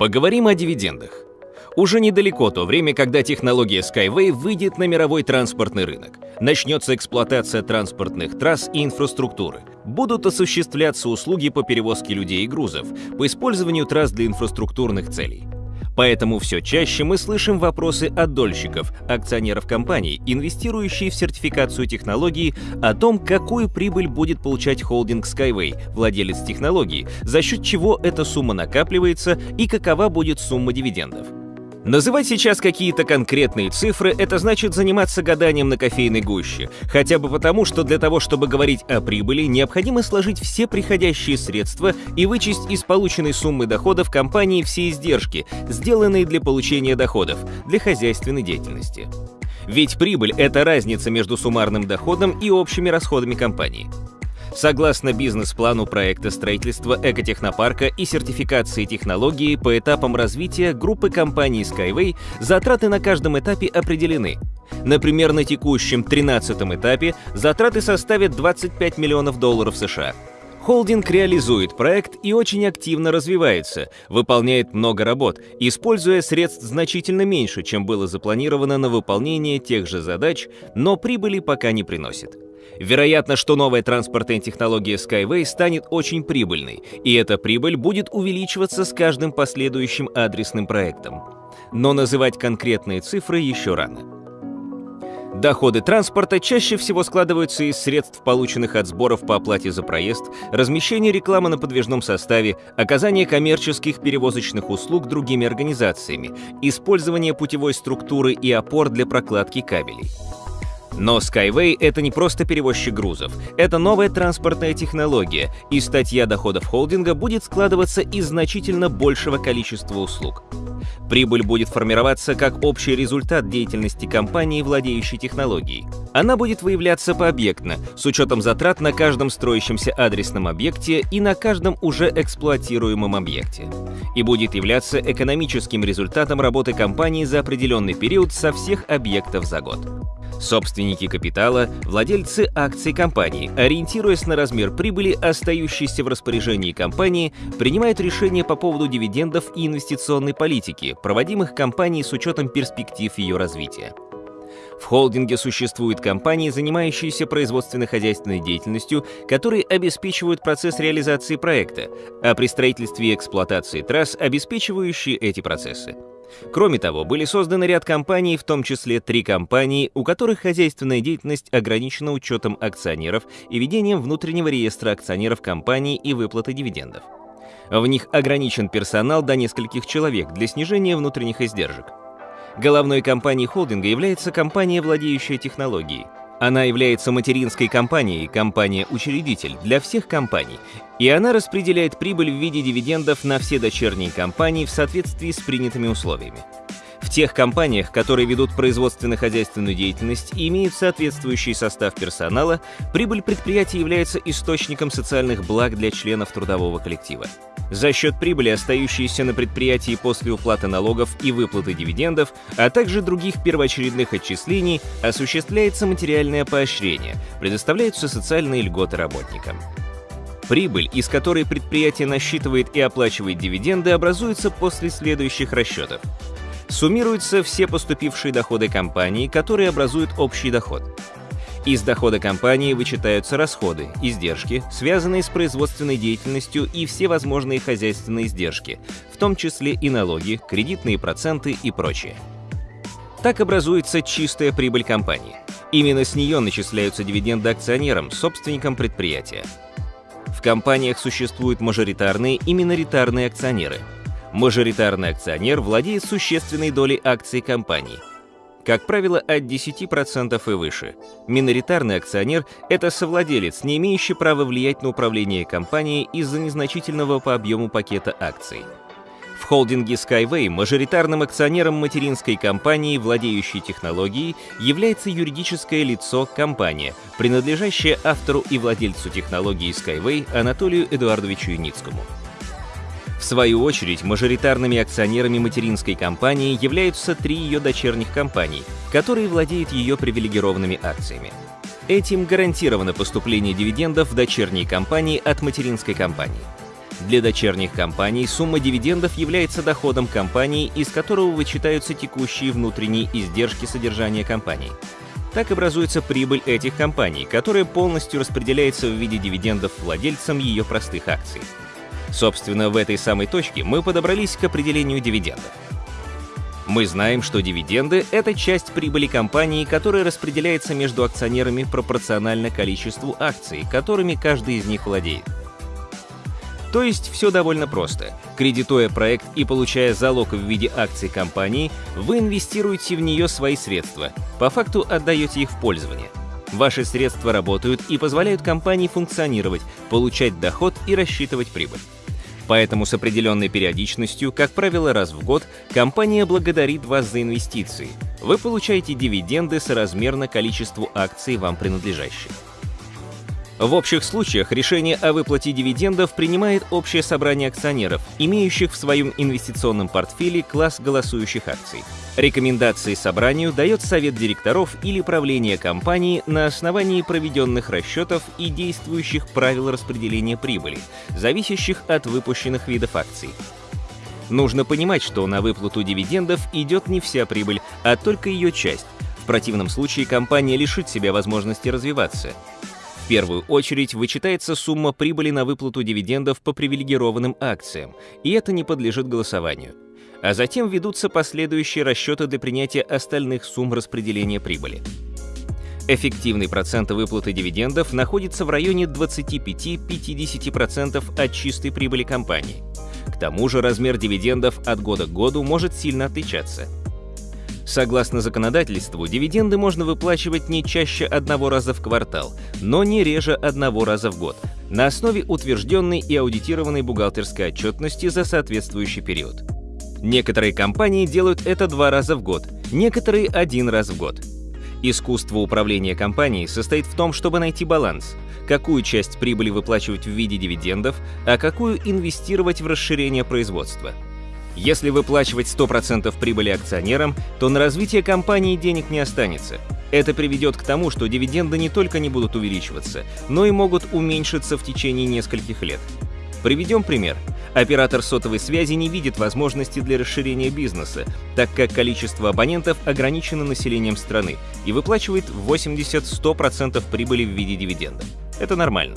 Поговорим о дивидендах. Уже недалеко то время, когда технология Skyway выйдет на мировой транспортный рынок. Начнется эксплуатация транспортных трасс и инфраструктуры. Будут осуществляться услуги по перевозке людей и грузов, по использованию трасс для инфраструктурных целей. Поэтому все чаще мы слышим вопросы от дольщиков, акционеров компаний, инвестирующих в сертификацию технологии, о том, какую прибыль будет получать холдинг Skyway, владелец технологии, за счет чего эта сумма накапливается и какова будет сумма дивидендов. Называть сейчас какие-то конкретные цифры — это значит заниматься гаданием на кофейной гуще, хотя бы потому, что для того, чтобы говорить о прибыли, необходимо сложить все приходящие средства и вычесть из полученной суммы доходов компании все издержки, сделанные для получения доходов, для хозяйственной деятельности. Ведь прибыль — это разница между суммарным доходом и общими расходами компании. Согласно бизнес-плану проекта строительства экотехнопарка и сертификации технологии по этапам развития группы компаний Skyway затраты на каждом этапе определены. Например, на текущем 13 этапе затраты составят 25 миллионов долларов США. Холдинг реализует проект и очень активно развивается, выполняет много работ, используя средств значительно меньше, чем было запланировано на выполнение тех же задач, но прибыли пока не приносит. Вероятно, что новая транспортная технология Skyway станет очень прибыльной, и эта прибыль будет увеличиваться с каждым последующим адресным проектом. Но называть конкретные цифры еще рано. Доходы транспорта чаще всего складываются из средств, полученных от сборов по оплате за проезд, размещения рекламы на подвижном составе, оказания коммерческих перевозочных услуг другими организациями, использования путевой структуры и опор для прокладки кабелей. Но Skyway — это не просто перевозчик грузов, это новая транспортная технология, и статья доходов холдинга будет складываться из значительно большего количества услуг. Прибыль будет формироваться как общий результат деятельности компании, владеющей технологией. Она будет выявляться пообъектно, с учетом затрат на каждом строящемся адресном объекте и на каждом уже эксплуатируемом объекте. И будет являться экономическим результатом работы компании за определенный период со всех объектов за год. Собственники капитала, владельцы акций компании, ориентируясь на размер прибыли, остающейся в распоряжении компании, принимают решения по поводу дивидендов и инвестиционной политики, проводимых компанией с учетом перспектив ее развития. В холдинге существуют компании, занимающиеся производственно-хозяйственной деятельностью, которые обеспечивают процесс реализации проекта, а при строительстве и эксплуатации трасс обеспечивающие эти процессы. Кроме того, были созданы ряд компаний, в том числе три компании, у которых хозяйственная деятельность ограничена учетом акционеров и ведением внутреннего реестра акционеров компании и выплаты дивидендов. В них ограничен персонал до нескольких человек для снижения внутренних издержек. Головной компанией холдинга является компания, владеющая технологией – она является материнской компанией, компания-учредитель для всех компаний, и она распределяет прибыль в виде дивидендов на все дочерние компании в соответствии с принятыми условиями. В тех компаниях, которые ведут производственно-хозяйственную деятельность и имеют соответствующий состав персонала, прибыль предприятия является источником социальных благ для членов трудового коллектива. За счет прибыли, остающейся на предприятии после уплаты налогов и выплаты дивидендов, а также других первоочередных отчислений, осуществляется материальное поощрение, предоставляются социальные льготы работникам. Прибыль, из которой предприятие насчитывает и оплачивает дивиденды, образуется после следующих расчетов. Суммируются все поступившие доходы компании, которые образуют общий доход. Из дохода компании вычитаются расходы, издержки, связанные с производственной деятельностью и все возможные хозяйственные издержки, в том числе и налоги, кредитные проценты и прочее. Так образуется чистая прибыль компании. Именно с нее начисляются дивиденды акционерам, собственникам предприятия. В компаниях существуют мажоритарные и миноритарные акционеры. Мажоритарный акционер владеет существенной долей акций компании – как правило, от 10% и выше. Миноритарный акционер – это совладелец, не имеющий права влиять на управление компанией из-за незначительного по объему пакета акций. В холдинге Skyway мажоритарным акционером материнской компании, владеющей технологией, является юридическое лицо компания, принадлежащая автору и владельцу технологии Skyway Анатолию Эдуардовичу Юницкому. В свою очередь, мажоритарными акционерами материнской компании являются три ее дочерних компаний, которые владеют ее привилегированными акциями. Этим гарантировано поступление дивидендов в дочерние компании от материнской компании. Для дочерних компаний сумма дивидендов является доходом компании, из которого вычитаются текущие внутренние издержки содержания компании. Так образуется прибыль этих компаний, которая полностью распределяется в виде дивидендов владельцам ее простых акций. Собственно, в этой самой точке мы подобрались к определению дивидендов. Мы знаем, что дивиденды — это часть прибыли компании, которая распределяется между акционерами пропорционально количеству акций, которыми каждый из них владеет. То есть все довольно просто. Кредитуя проект и получая залог в виде акций компании, вы инвестируете в нее свои средства, по факту отдаете их в пользование. Ваши средства работают и позволяют компании функционировать, получать доход и рассчитывать прибыль. Поэтому с определенной периодичностью, как правило раз в год, компания благодарит вас за инвестиции. Вы получаете дивиденды соразмерно количеству акций вам принадлежащих. В общих случаях решение о выплате дивидендов принимает общее собрание акционеров, имеющих в своем инвестиционном портфеле класс голосующих акций. Рекомендации собранию дает совет директоров или правление компании на основании проведенных расчетов и действующих правил распределения прибыли, зависящих от выпущенных видов акций. Нужно понимать, что на выплату дивидендов идет не вся прибыль, а только ее часть. В противном случае компания лишит себя возможности развиваться первую очередь вычитается сумма прибыли на выплату дивидендов по привилегированным акциям, и это не подлежит голосованию. А затем ведутся последующие расчеты для принятия остальных сумм распределения прибыли. Эффективный процент выплаты дивидендов находится в районе 25-50% от чистой прибыли компании. К тому же размер дивидендов от года к году может сильно отличаться – Согласно законодательству, дивиденды можно выплачивать не чаще одного раза в квартал, но не реже одного раза в год, на основе утвержденной и аудитированной бухгалтерской отчетности за соответствующий период. Некоторые компании делают это два раза в год, некоторые один раз в год. Искусство управления компанией состоит в том, чтобы найти баланс, какую часть прибыли выплачивать в виде дивидендов, а какую инвестировать в расширение производства – если выплачивать 100% прибыли акционерам, то на развитие компании денег не останется. Это приведет к тому, что дивиденды не только не будут увеличиваться, но и могут уменьшиться в течение нескольких лет. Приведем пример. Оператор сотовой связи не видит возможности для расширения бизнеса, так как количество абонентов ограничено населением страны и выплачивает 80-100% прибыли в виде дивидендов. Это нормально.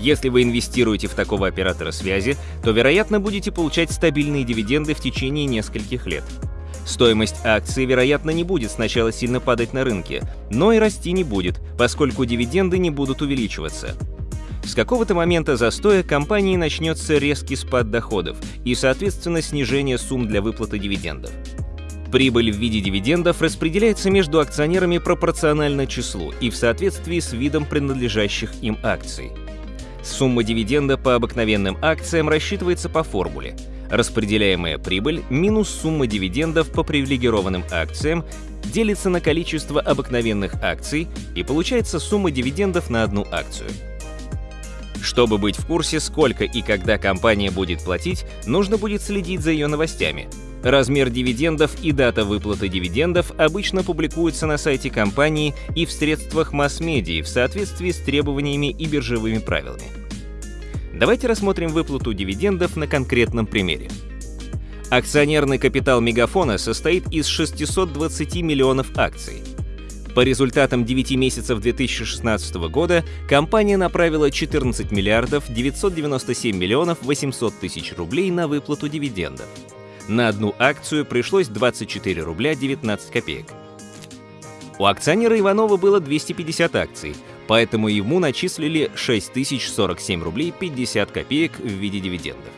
Если вы инвестируете в такого оператора связи, то, вероятно, будете получать стабильные дивиденды в течение нескольких лет. Стоимость акций, вероятно, не будет сначала сильно падать на рынке, но и расти не будет, поскольку дивиденды не будут увеличиваться. С какого-то момента застоя компании начнется резкий спад доходов и, соответственно, снижение сумм для выплаты дивидендов. Прибыль в виде дивидендов распределяется между акционерами пропорционально числу и в соответствии с видом принадлежащих им акций. Сумма дивиденда по обыкновенным акциям рассчитывается по формуле. Распределяемая прибыль минус сумма дивидендов по привилегированным акциям делится на количество обыкновенных акций и получается сумма дивидендов на одну акцию. Чтобы быть в курсе, сколько и когда компания будет платить, нужно будет следить за ее новостями. Размер дивидендов и дата выплаты дивидендов обычно публикуются на сайте компании и в средствах масс-медиа в соответствии с требованиями и биржевыми правилами. Давайте рассмотрим выплату дивидендов на конкретном примере. Акционерный капитал Мегафона состоит из 620 миллионов акций. По результатам 9 месяцев 2016 года компания направила 14 миллиардов 997 миллионов 800 тысяч рублей на выплату дивидендов. На одну акцию пришлось 24 рубля 19 копеек. У акционера Иванова было 250 акций, поэтому ему начислили 6047 рублей 50 копеек в виде дивидендов.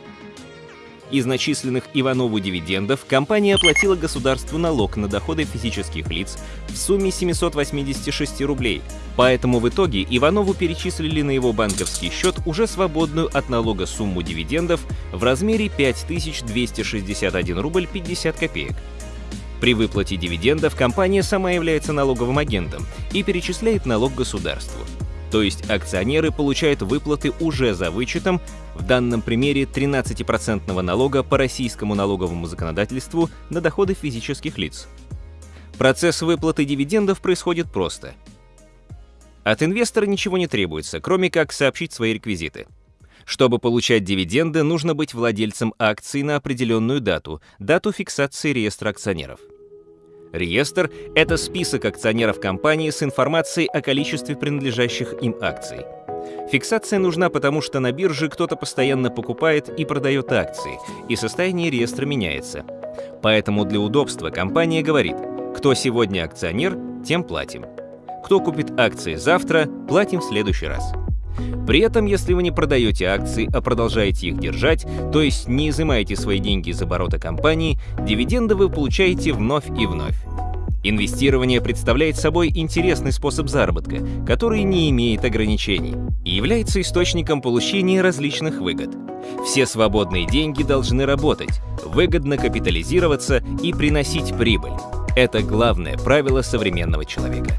Из начисленных Иванову дивидендов компания оплатила государству налог на доходы физических лиц в сумме 786 рублей, поэтому в итоге Иванову перечислили на его банковский счет уже свободную от налога сумму дивидендов в размере 5261 рубль 50 копеек. При выплате дивидендов компания сама является налоговым агентом и перечисляет налог государству то есть акционеры получают выплаты уже за вычетом, в данном примере 13% налога по российскому налоговому законодательству на доходы физических лиц. Процесс выплаты дивидендов происходит просто. От инвестора ничего не требуется, кроме как сообщить свои реквизиты. Чтобы получать дивиденды, нужно быть владельцем акций на определенную дату, дату фиксации реестра акционеров. Реестр — это список акционеров компании с информацией о количестве принадлежащих им акций. Фиксация нужна потому, что на бирже кто-то постоянно покупает и продает акции, и состояние реестра меняется. Поэтому для удобства компания говорит, кто сегодня акционер, тем платим. Кто купит акции завтра, платим в следующий раз. При этом, если вы не продаете акции, а продолжаете их держать, то есть не изымаете свои деньги из оборота компании, дивиденды вы получаете вновь и вновь. Инвестирование представляет собой интересный способ заработка, который не имеет ограничений и является источником получения различных выгод. Все свободные деньги должны работать, выгодно капитализироваться и приносить прибыль. Это главное правило современного человека.